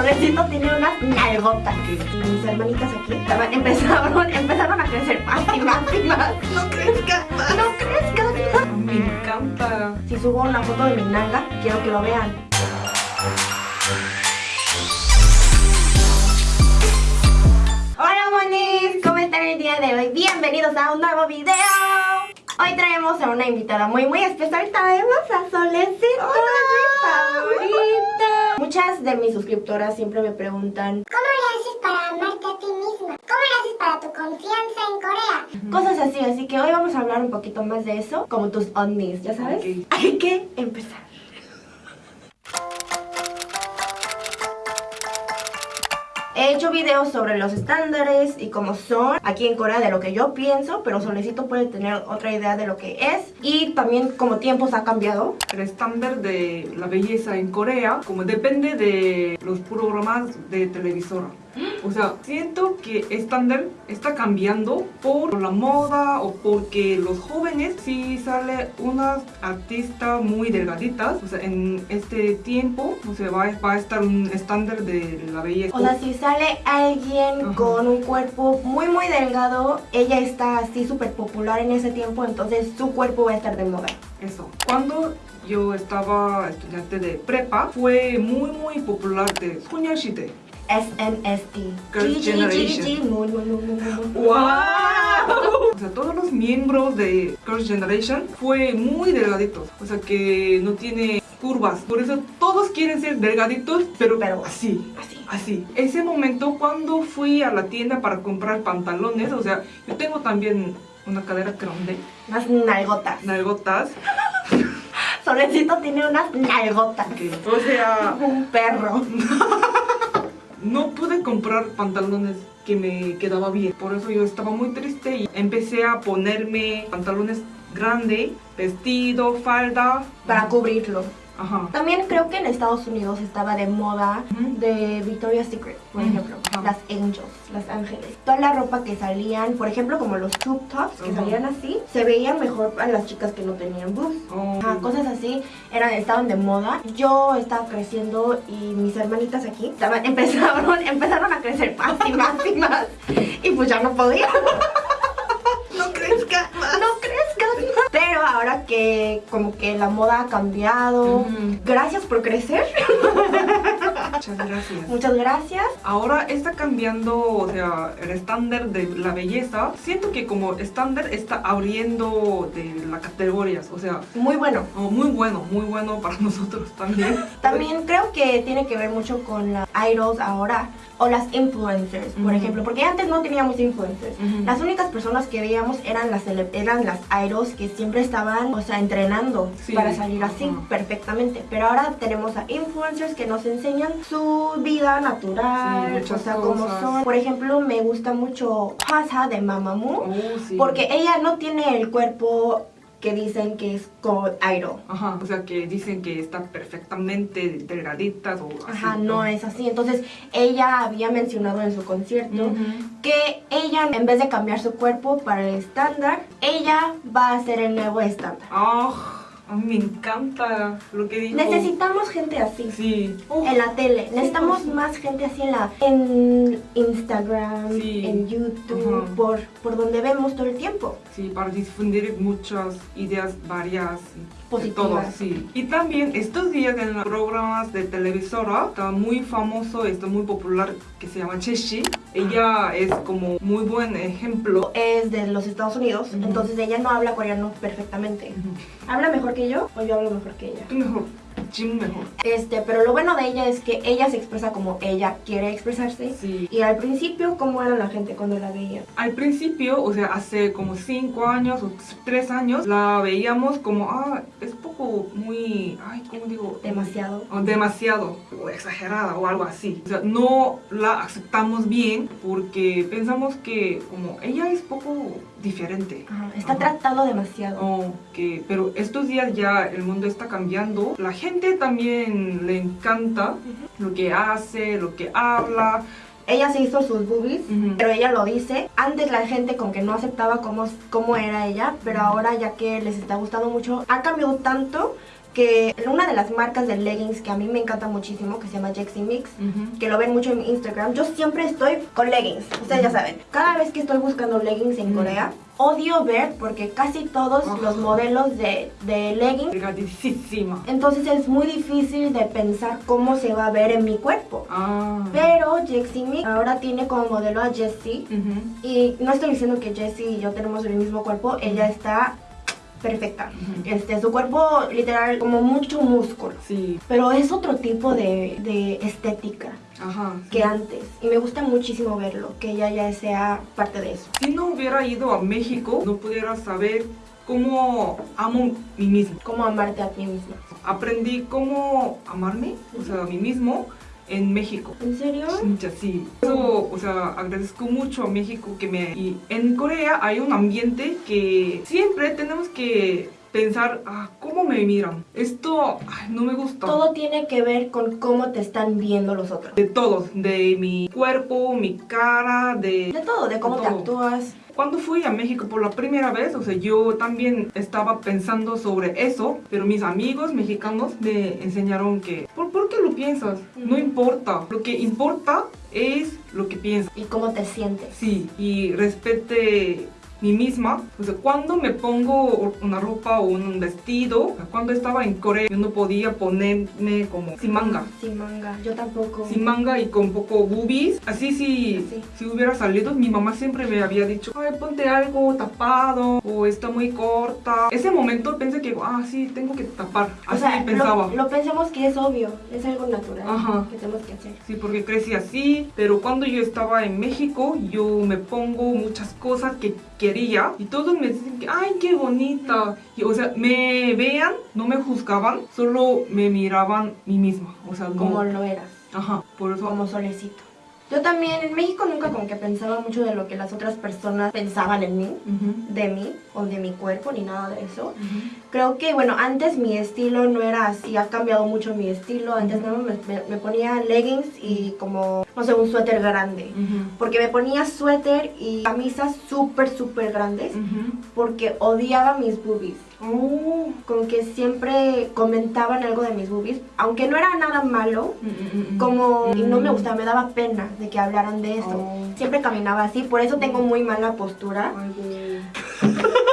Solecito tiene unas nalgotas. Y mis hermanitas aquí estaban- empezaron, empezaron a crecer más y más y más. No crezca más. ¡No crezcan! Me encanta. Si subo una foto de mi nalga, quiero que lo vean. Hola monis, ¿cómo están el día de hoy? Bienvenidos a un nuevo video. Hoy traemos a una invitada muy muy especial. Traemos a Solecito, mi favorita. Muchas de mis suscriptoras siempre me preguntan ¿Cómo le haces para amarte a ti misma? ¿Cómo le haces para tu confianza en Corea? cosas así, así que hoy vamos a hablar un poquito más de eso, como tus undies, ¿ya sabes? Hay que empezar. He hecho videos sobre los estándares y cómo son aquí en Corea de lo que yo pienso, pero Solecito puede tener otra idea de lo que es y también como tiempos ha cambiado. El estándar de la belleza en Corea, como depende de los programas de televisora. O sea, siento que estándar está cambiando por la moda o porque los jóvenes si sale unas artistas muy delgaditas, en este tiempo, o va, va a estar un estándar de la belleza. O sea, si sale alguien con un cuerpo muy muy delgado, ella está así súper popular en ese tiempo, entonces su cuerpo va a estar de moda. Eso. Cuando yo estaba estudiante de prepa, fue muy muy popular de Sonya SNSD. Girls' Generation. ¡Wow! O sea, todos los miembros de Girls' Generation fue muy delgaditos. O sea, que no tiene curvas. Por eso todos quieren ser delgaditos, pero, Pero así. Así. Así. Ese momento cuando fui a la tienda para comprar pantalones, o sea, yo tengo también una cadera grande, Unas nalgotas. nalgotas. Solecito tiene unas nalgotas. que, o sea, Un perro. no pude comprar pantalones que me quedaba bien. Por eso yo estaba muy triste y empecé a ponerme pantalones grandes, vestido, falda. Para cubrirlo. Ajá. También creo que en Estados Unidos estaba de moda de Victoria's Secret, por ejemplo, las angels, las ángeles. Toda la ropa que salían, por ejemplo, como los tube tops que salían así, se veían mejor a las chicas que no tenían boobs. Oh. Cosas así eran, estaban de moda. Yo estaba creciendo y mis hermanitas aquí estaban, empezaron, empezaron a crecer más y más y más. Y pues ya no podía. No crezca más. No crezcan. Pero ahora que como que la moda ha cambiado, gracias por crecer. Muchas gracias. Muchas gracias. Ahora está cambiando, o sea, el estándar de la belleza. Siento que como estándar está abriendo de las categorías, o sea, Muy bueno. oh, muy bueno, muy bueno para nosotros también. También creo que tiene que ver mucho con las idols ahora o las influencers, por ejemplo, porque antes no teníamos influencers. Las únicas personas que veíamos eran las eran las idols que siempre estaban, o sea, entrenando Sí, para salir así perfectamente. Pero ahora tenemos a influencers que nos enseñan su vida natural, Sí, o sea, cómo son. Por ejemplo, me gusta mucho Hasa de Mamamoo, Oh, sí. porque ella no tiene el cuerpo que dicen que es como idol. Ajá, o sea que dicen que está perfectamente delgaditas o así. Ajá, no es así. Entonces, ella había mencionado en su concierto que ella, en vez de cambiar su cuerpo para el estándar, ella va a ser el nuevo estándar. Ah, a mí me encanta lo que dijo. Necesitamos gente así. Sí. Uf, En la tele, necesitamos sí. más gente así en la en Instagram, Sí. en YouTube, Ajá. por, por donde vemos todo el tiempo. Sí, para difundir muchas ideas varias. Positivas. todo, sí. Y también estos días en los programas de televisora está muy famoso, está muy popular que se llama Cheshi. Ella es como muy buen ejemplo. Es de los Estados Unidos, entonces ella no habla coreano perfectamente. ¿Habla mejor que yo o yo hablo mejor que ella? Tú mejor, Mejor. Este, pero lo bueno de ella es que ella se expresa como ella quiere expresarse. Sí. Y al principio, ¿cómo era la gente cuando la veía? Al principio, o sea, hace como 5 años o 3 años, la veíamos como, ah, es poco muy, ay, ¿cómo digo? Demasiado. o demasiado o exagerada o algo así. O sea, no la aceptamos bien porque pensamos que como ella es poco diferente. Ajá, Está Ajá. tratando demasiado. O que, pero estos días ya el mundo está cambiando. La gente también le encanta lo que hace, lo que habla. Ella se hizo sus boobies, pero ella lo dice. Antes la gente como que no aceptaba cómo, cómo era ella, pero ahora ya que les está gustando mucho, ha cambiado tanto que una de las marcas de leggings que a mí me encanta muchísimo, que se llama Jexy Mix, que lo ven mucho en Instagram, yo siempre estoy con leggings, ustedes ya saben. Cada vez que estoy buscando leggings en. Corea, odio ver porque casi todos los modelos de, de leggings, Delgadísima. entonces es muy difícil de pensar cómo se va a ver en mi cuerpo. Ah. Pero Jexy Mix ahora tiene como modelo a Jessie. Y no estoy diciendo que Jessie y yo tenemos el mismo cuerpo, ella está perfecta. Este, su cuerpo literal como mucho músculo. Sí. Pero es otro tipo de, de estética Ajá. sí. que antes. Y me gusta muchísimo verlo, que ella ya sea parte de eso. Si no hubiera ido a México, no pudiera saber cómo amo mí mismo. Cómo amarte a ti misma. Aprendí cómo amarme, o sea, a mí mismo, en México. ¿En serio? Mucha, sí. Eso, o sea, agradezco mucho a México que me... Y en Corea hay un ambiente que siempre tenemos que pensar, ah, ¿cómo me miran? Esto ay, no me gusta. Todo tiene que ver con cómo te están viendo los otros. De todos, de mi cuerpo, mi cara, de... De todo, de cómo De te actúas. Cuando fui a México por la primera vez, o sea, yo también estaba pensando sobre eso, pero mis amigos mexicanos me enseñaron que, ¿por, por qué lo piensas? No importa. Lo que importa es lo que piensas. Y cómo te sientes. Sí, y respete mí misma. O sea, cuando me pongo una ropa o un vestido, o cuando estaba en Corea, yo no podía ponerme como sin manga. Sin manga. Yo tampoco. Sin manga y con poco boobies. Así si, Así. si hubiera salido, mi mamá siempre me había dicho, ay, ponte algo tapado o está muy corta. Ese momento pensé que, ah, sí, tengo que tapar. O Así sea, pensaba. Lo, lo pensamos que es obvio, es algo natural Ajá. que tenemos que hacer. Sí, porque crecí así, pero cuando yo estaba en México, yo me pongo muchas cosas que y todos me dicen que, ay, qué bonita. Y, o sea, me vean, no me juzgaban, solo me miraban mí misma. O sea, no. Como lo eras, Ajá, por eso. como solecito. Yo también en México nunca como que pensaba mucho de lo que las otras personas pensaban en mí, de mí o de mi cuerpo ni nada de eso. Creo que, bueno, antes mi estilo no era así, ha cambiado mucho mi estilo. Antes no, me, me- me ponía leggings y como, no sé, un suéter grande. Porque me ponía suéter y camisas súper, súper grandes porque odiaba mis boobies. Oh. Como que siempre comentaban algo de mis boobies, aunque no era nada malo, Mm, mm, mm, como y no me gustaba, me daba pena de que hablaran de eso. Oh. Siempre caminaba así, por eso tengo muy mala postura.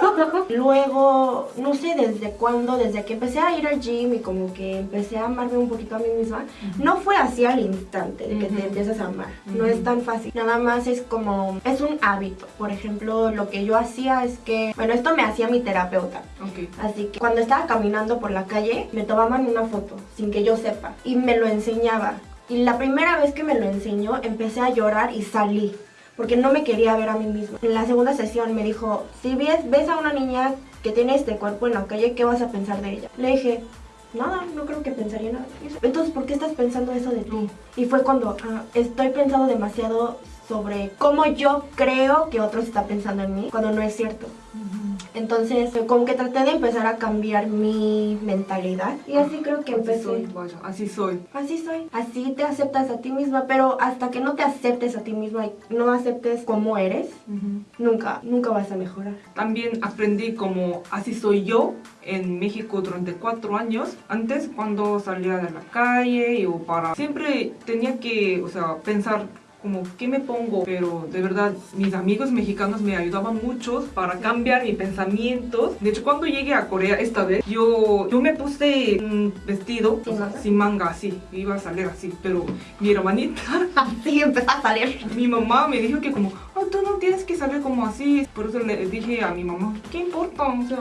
Luego, no sé desde cuándo, desde que empecé a ir al gym y como que empecé a amarme un poquito a mí misma, no fue así al instante de que te empiezas a amar. No es tan fácil. Nada más es como, es un hábito. Por ejemplo, lo que yo hacía es que, bueno, esto me hacía mi terapeuta. Ok. Así que cuando estaba caminando por la calle, me tomaban una foto sin que yo sepa y me lo enseñaba. Y la primera vez que me lo enseñó, empecé a llorar y salí. Porque no me quería ver a mí misma. En la segunda sesión me dijo, si ves, ves a una niña que tiene este cuerpo en la calle, ¿qué vas a pensar de ella? Le dije, nada, no creo que pensaría nada. de eso". Entonces, ¿por qué estás pensando eso de ti? Y fue cuando ah, estoy pensando demasiado sobre cómo yo creo que otros están pensando en mí, cuando no es cierto. Entonces, como que traté de empezar a cambiar mi mentalidad. Y así creo que Así empecé. soy, vaya, así soy. Así soy. Así te aceptas a ti misma, pero hasta que no te aceptes a ti misma y no aceptes cómo eres, Ujú. nunca, nunca vas a mejorar. También aprendí como así soy yo en México durante cuatro años. Antes cuando salía de la calle o para... Siempre tenía que, o sea, pensar como qué me pongo, pero de verdad mis amigos mexicanos me ayudaban mucho para cambiar mis pensamientos. De hecho, cuando llegué a Corea esta vez, yo, yo me puse un vestido ¿Sin o sea, manga? sin manga, así, iba a salir así, pero mi hermanita Así empezó a salir. mi mamá me dijo que como, tú no tienes que salir como así. Por eso le dije a mi mamá, ¿qué importa? O sea,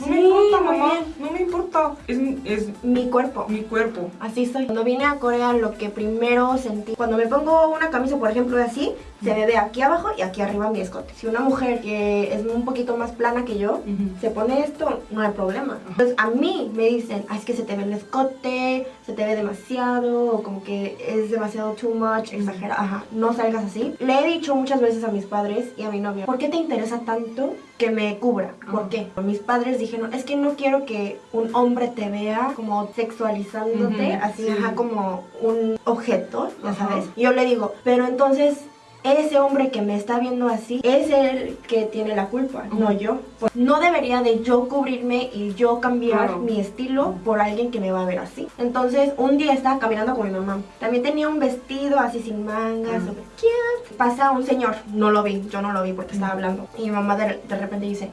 no me importa, mamá, bien. no me importa. Es, es Mi cuerpo. mi cuerpo. Así soy. Cuando vine a Corea, lo que primero sentí, cuando me pongo una camisa, por ejemplo, así, se me ve aquí abajo y aquí arriba mi escote. Si una mujer que es un poquito más plana que yo, se pone esto, no hay problema. Entonces a mí me dicen, "Ah, es que se te ve el escote, se te ve demasiado, o como que es demasiado too much, exagera, ajá, no salgas así. Le he dicho muchas veces a mis padres y a mi novio, ¿por qué te interesa tanto que me cubra? ¿Por Ajá. qué? Mis padres dijeron, es que no quiero que un hombre te vea como sexualizándote, así, sí. ajá, como un objeto, ya sabes. Yo le digo, pero entonces ese hombre que me está viendo así es el que tiene la culpa, no yo. Pues, no debería de yo cubrirme y yo cambiar Claro. mi estilo por alguien que me va a ver así. Entonces, un día estaba caminando con mi mamá. También tenía un vestido así sin mangas, súper cute. Pasa un señor, no lo vi, yo no lo vi porque estaba hablando. Y mi mamá de, de repente dice,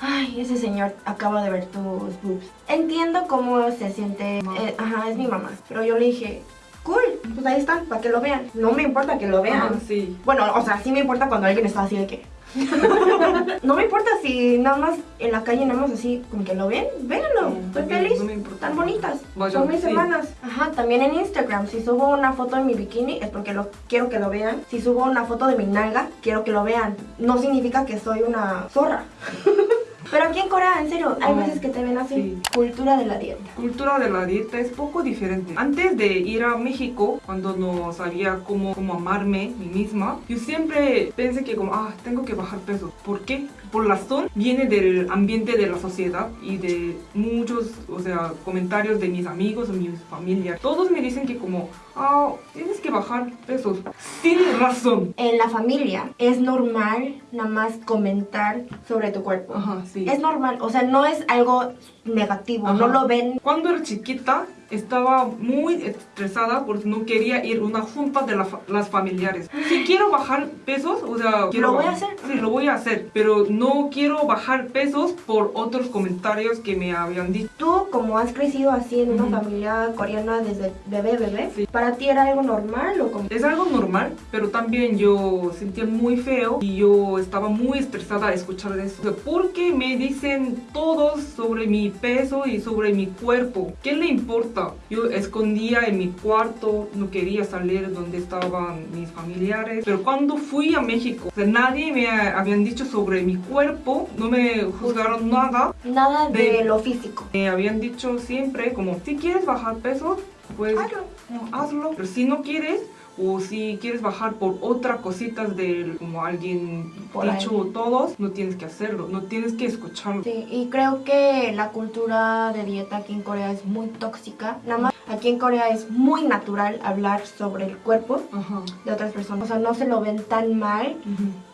ay, ese señor acaba de ver tus boobs. Entiendo cómo se siente, eh, ajá, es mi mamá. Pero yo le dije, cool, pues ahí están, para que lo vean. No me importa que lo vean. Sí. Bueno, o sea, sí me importa cuando alguien está así de que... no me importa si nada más en la calle nada más así como que lo ven, véanlo, No, estoy feliz, no me importa. tan bonitas, son mis sí. hermanas. Ajá, también en Instagram, si subo una foto de mi bikini es porque lo quiero que lo vean, si subo una foto de mi nalga, quiero que lo vean, no significa que soy una zorra. Pero aquí en Corea, en serio, hay veces que te ven así, sí. cultura de la dieta. cultura de la dieta es poco diferente. Antes de ir a México, cuando no sabía cómo, cómo amarme mí misma, yo siempre pensé que como, ah, tengo que bajar peso. ¿Por qué? Por la razón viene del ambiente de la sociedad y de muchos, o sea, comentarios de mis amigos o mis familias. Todos me dicen que como, ah, tienes que bajar pesos. Sin razón. En la familia es normal nada más comentar sobre tu cuerpo. Ajá, sí. Es normal, o sea, no es algo negativo, Ajá. no lo ven. Cuando era chiquita estaba muy estresada porque no quería ir a una junta de la fa- las familiares. Si quiero bajar pesos, o sea, quiero Lo voy a hacer. Sí, lo voy a hacer, pero no quiero bajar pesos por otros comentarios que me habían dicho. Tú, como has crecido así en una Ujú. familia coreana desde bebé, bebé, Sí. ¿para ti era algo normal o como? Es algo normal, pero también yo sentía muy feo y yo estaba muy estresada a escuchar eso. O sea, porque me dicen todos sobre mi peso y sobre mi cuerpo. ¿Qué le importa? Yo escondía en mi cuarto, no quería salir donde estaban mis familiares. Pero cuando fui a México, o sea, nadie me ha- habían dicho sobre mi cuerpo, no me juzgaron nada. Nada de, De- lo físico. Me habían dicho siempre como, si quieres bajar peso, pues Hazlo. no, hazlo. Pero si no quieres, o si quieres bajar por otra cositas de como alguien Por dicho todos, no tienes que hacerlo, no tienes que escucharlo. Sí, y creo que la cultura de dieta aquí en Corea es muy tóxica. Nada más aquí en Corea es muy natural hablar sobre el cuerpo Ajá. de otras personas. O sea, no se lo ven tan mal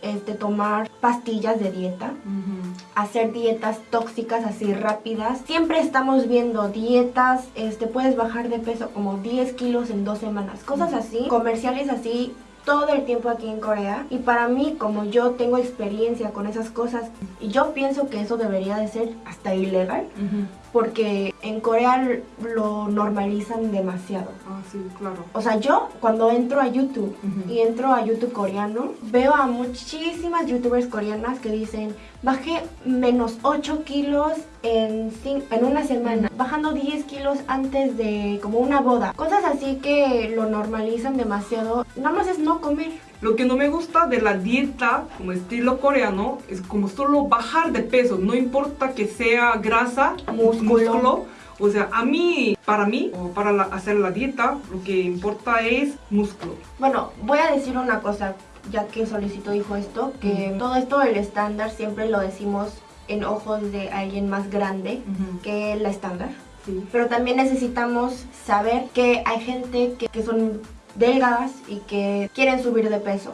este, tomar pastillas de dieta. Hacer dietas tóxicas así rápidas. Siempre estamos viendo dietas, este puedes bajar de peso como 10 kilos en dos semanas, cosas así, comerciales así todo el tiempo aquí en Corea y para mí como yo tengo experiencia con esas cosas y yo pienso que eso debería de ser hasta ilegal. Porque en Corea lo normalizan demasiado. Ah, sí, claro. O sea, yo cuando entro a YouTube y entro a YouTube coreano, veo a muchísimas youtubers coreanas que dicen, bajé menos 8 kilos en, en una semana, bajando 10 kilos antes de como una boda. Cosas así que lo normalizan demasiado. Nada más es no comer. Lo que no me gusta de la dieta como estilo coreano es como solo bajar de peso, no importa que sea grasa, Músculo. O sea, a mí, para mí, o para la- hacer la dieta, lo que importa es músculo. Bueno, voy a decir una cosa, ya que Solicito dijo esto, que todo esto del estándar siempre lo decimos en ojos de alguien más grande que la estándar. Sí. Pero también necesitamos saber que hay gente que, que son delgadas y que quieren subir de peso.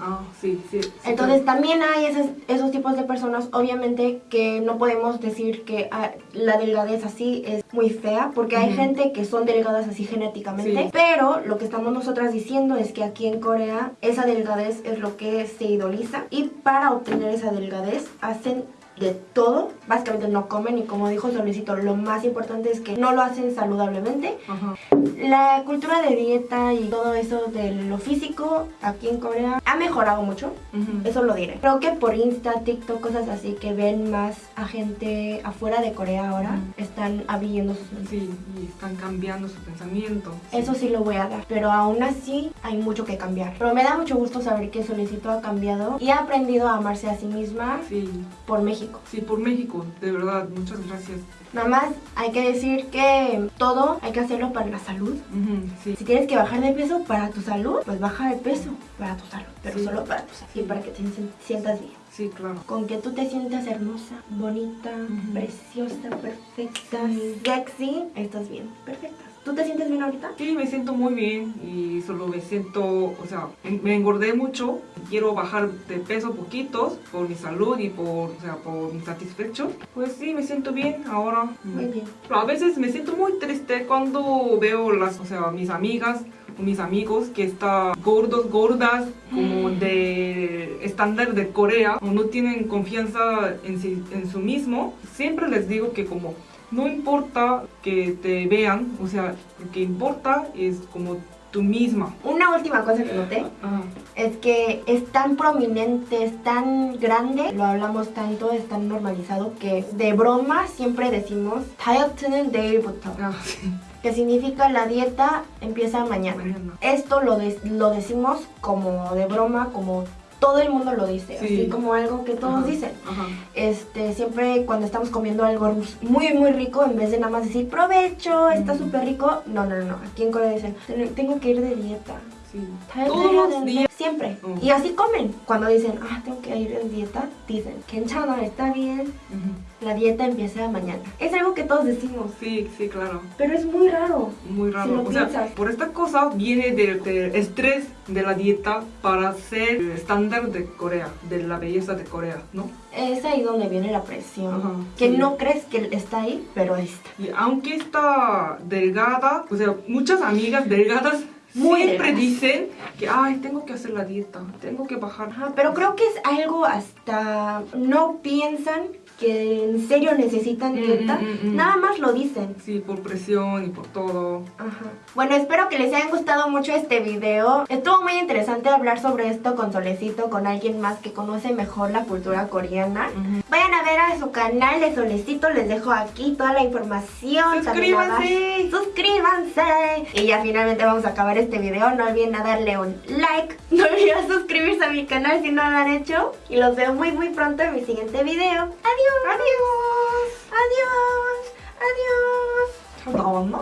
Ah, sí, sí. sí, Entonces también hay esos, esos tipos de personas, obviamente que no podemos decir que ah, la delgadez así es muy fea, porque hay gente que son delgadas así genéticamente, Sí. pero lo que estamos nosotras diciendo es que aquí en Corea esa delgadez es lo que se idoliza y para obtener esa delgadez hacen de todo, básicamente no comen y como dijo Solicito, lo más importante es que no lo hacen saludablemente Ajá. la cultura de dieta y todo eso de lo físico aquí en Corea ha mejorado mucho, Ujú. eso lo diré. Creo que por Insta, TikTok, cosas así que ven más a gente afuera de Corea ahora, Ujú. están abriendo sus mentes. Sí, y están cambiando su pensamiento. Eso sí lo voy a dar, pero aún así hay mucho que cambiar. Pero me da mucho gusto saber que Solicito ha cambiado y ha aprendido a amarse a sí misma Sí, por México. Sí, por México, de verdad, muchas gracias. Nada más hay que decir que todo hay que hacerlo para la salud. Sí, Si tienes que bajar de peso para tu salud, pues baja de peso para tu salud, pero Sí. solo para tu salud y para que te sien- sientas bien. sí, claro. Con que tú te sientas hermosa, bonita, preciosa, perfecta, sexy, estás bien, perfectas. ¿Tú te sientes bien ahorita? Sí, me siento muy bien y solo me siento, o sea, me engordé mucho. Quiero bajar de peso poquitos por mi salud y por, o sea, por mi satisfecho. Pues sí, me siento bien ahora. Muy bien. Pero a veces me siento muy triste cuando veo las, o sea, mis amigas o mis amigos que están gordos, gordas, como de estándar de Corea, o no tienen confianza en, sí- en su mismo. Siempre les digo que como no importa que te vean, o sea, lo que importa es como tú misma. Una última cosa que noté Ajá. es que es tan prominente, es tan grande, lo hablamos tanto, es tan normalizado que de broma siempre decimos 다이어트는 내일부터, Ah, sí. que significa la dieta empieza mañana. Mañana. Esto lo, de- lo decimos como de broma, como todo el mundo lo dice, Sí. así como algo que todos Ajá, dicen. Ajá. Este, siempre cuando estamos comiendo algo muy muy rico, en vez de nada más decir provecho, está súper rico, no, no, no, aquí en Corea dicen, "Ten- tengo que ir de dieta. Sí. Todos los días. Siempre. Uh -huh. Y así comen. Cuando dicen, ah, tengo que ir en dieta, dicen, Kenchana, está bien. Uh -huh. La dieta empieza mañana. Es algo que todos decimos. Sí, sí, claro. Pero es muy raro. Muy raro. Si lo o sea, por esta cosa viene del, del, estrés de la dieta para ser el estándar de Corea, de la belleza de Corea, ¿no? Es ahí donde viene la presión. Ajá, que sí. no crees que está ahí, pero ahí está. Y aunque está delgada, o sea, muchas amigas delgadas muy siempre dicen que, ay, tengo que hacer la dieta, tengo que bajar. Ajá, pero creo que es algo hasta no piensan que en serio necesitan dieta, mm, mm, mm. nada más lo dicen. Sí, por presión y por todo. Ajá. Bueno, espero que les haya gustado mucho este video. Estuvo muy interesante hablar sobre esto con Solecito, con alguien más que conoce mejor la cultura coreana. Vayan a ver a su canal de Solecito, les dejo aquí toda la información. Suscríbanse. Suscríbanse. Y ya finalmente vamos a acabar este video. No olviden a darle un like. No olviden suscribirse a mi canal si no lo han hecho. Y los veo muy muy pronto en mi siguiente video. Adiós. 안녕. 안녕. 안녕. 안녕 잘 나왔나?